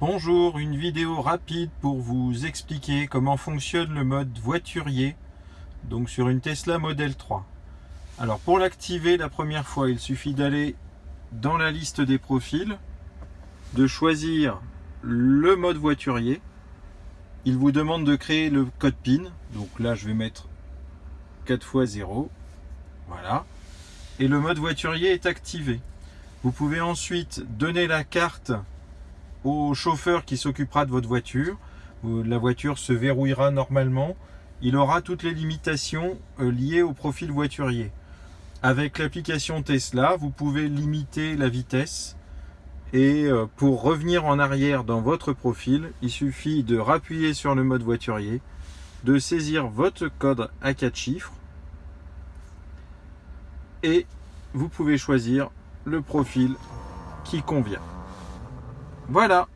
Bonjour, une vidéo rapide pour vous expliquer comment fonctionne le mode voiturier donc sur une Tesla Model 3. Alors pour l'activer la première fois, il suffit d'aller dans la liste des profils, de choisir le mode voiturier. Il vous demande de créer le code PIN, donc là je vais mettre 4 x 0, voilà. Et le mode voiturier est activé. Vous pouvez ensuite donner la carte au chauffeur qui s'occupera de votre voiture. La voiture se verrouillera normalement. Il aura toutes les limitations euh, liées au profil voiturier. Avec l'application Tesla, vous pouvez limiter la vitesse. Et euh, pour revenir en arrière dans votre profil, il suffit de rappuyer sur le mode voiturier, de saisir votre code à 4 chiffres et vous pouvez choisir le profil qui convient. Voilà